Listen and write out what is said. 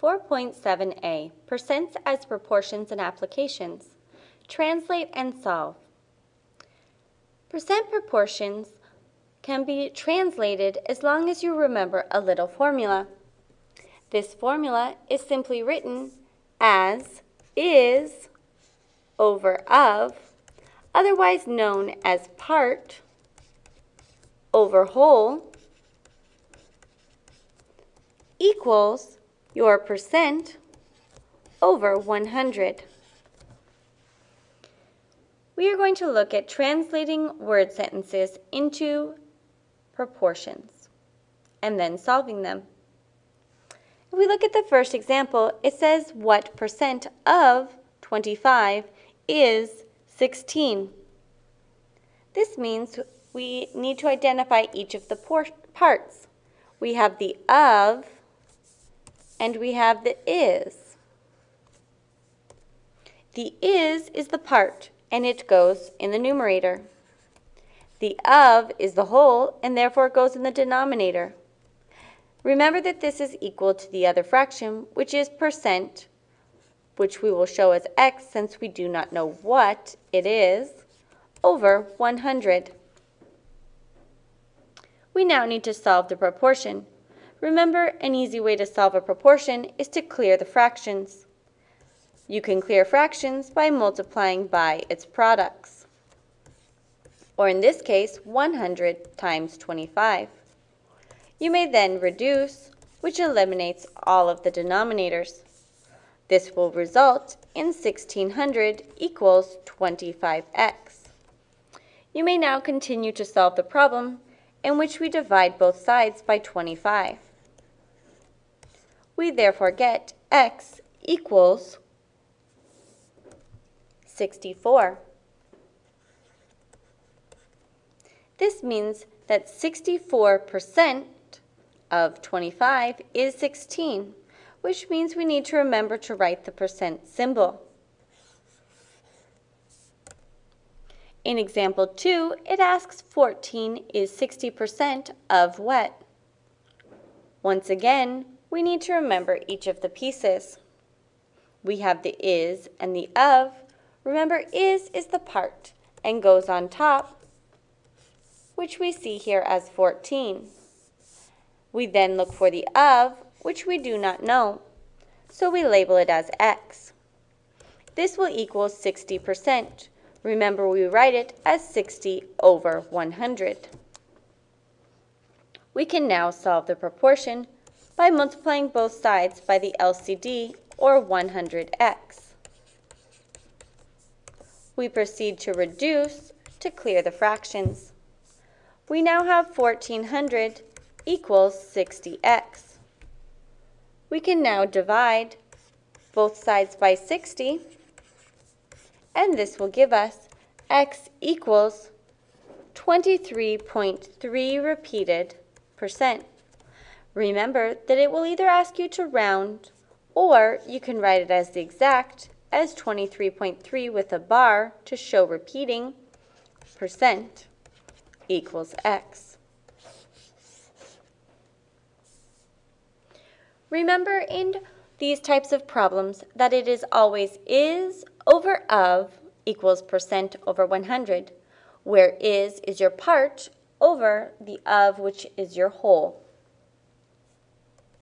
4.7a, Percents as Proportions and Applications. Translate and solve. Percent proportions can be translated as long as you remember a little formula. This formula is simply written as is over of, otherwise known as part over whole, equals your percent over 100. We are going to look at translating word sentences into proportions and then solving them. If we look at the first example, it says what percent of 25 is 16. This means we need to identify each of the parts. We have the of, and we have the is. The is is the part, and it goes in the numerator. The of is the whole, and therefore it goes in the denominator. Remember that this is equal to the other fraction, which is percent, which we will show as x since we do not know what it is, over 100. We now need to solve the proportion. Remember, an easy way to solve a proportion is to clear the fractions. You can clear fractions by multiplying by its products. Or in this case, 100 times 25. You may then reduce, which eliminates all of the denominators. This will result in 1600 equals 25x. You may now continue to solve the problem in which we divide both sides by 25. We therefore get x equals 64. This means that 64% of 25 is 16, which means we need to remember to write the percent symbol. In example 2, it asks 14 is 60% of what? Once again, we need to remember each of the pieces. We have the is and the of. Remember, is is the part and goes on top, which we see here as 14. We then look for the of, which we do not know, so we label it as x. This will equal 60%. Remember, we write it as 60 over 100. We can now solve the proportion by multiplying both sides by the LCD or 100x. We proceed to reduce to clear the fractions. We now have 1400 equals 60x. We can now divide both sides by 60, and this will give us x equals 23.3 repeated percent. Remember that it will either ask you to round or you can write it as the exact as 23.3 with a bar to show repeating percent equals x. Remember in these types of problems that it is always is over of equals percent over 100, where is is your part over the of which is your whole.